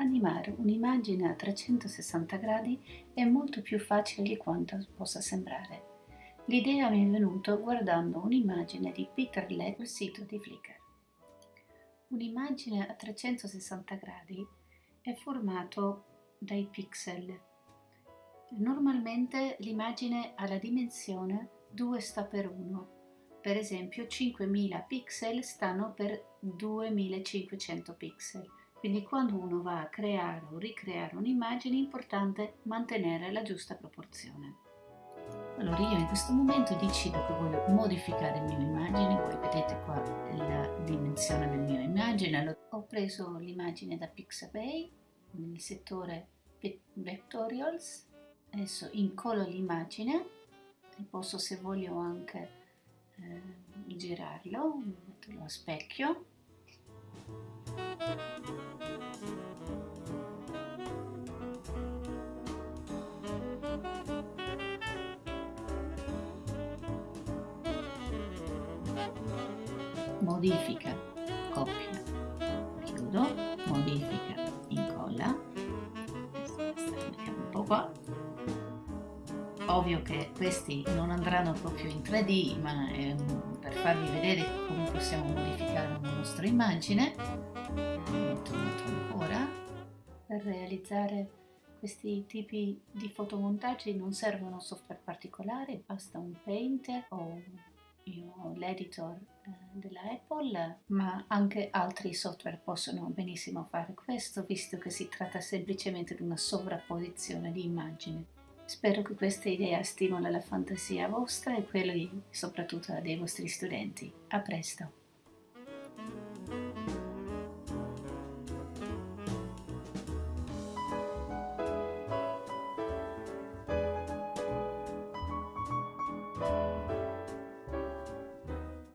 Animare un'immagine a 360 gradi è molto più facile di quanto possa sembrare. L'idea mi è venuta guardando un'immagine di Peter Led sul sito di Flickr. Un'immagine a 360 gradi è formato dai pixel. Normalmente l'immagine ha la dimensione 2 sta per 1, per esempio 5000 pixel stanno per 2500 pixel. Quindi quando uno va a creare o ricreare un'immagine è importante mantenere la giusta proporzione. Allora io in questo momento decido che voglio modificare il mio immagine, voi vedete qua la dimensione del mio immagine. Ho preso l'immagine da Pixabay nel settore Vectorials, adesso incollo l'immagine e posso se voglio anche eh, girarlo, metterlo a specchio modifica, coppia, chiudo, modifica, incolla, mettiamo un po' qua. Ovvio che questi non andranno proprio in 3D, ma è per farvi vedere come possiamo modificare la nostra immagine. Metto, ancora. Per realizzare questi tipi di fotomontaggi non servono software particolari, basta un Paint o io l'editor eh, della ma anche altri software possono benissimo fare questo, visto che si tratta semplicemente di una sovrapposizione di immagini. Spero che questa idea stimoli la fantasia vostra e quella soprattutto dei vostri studenti. A presto!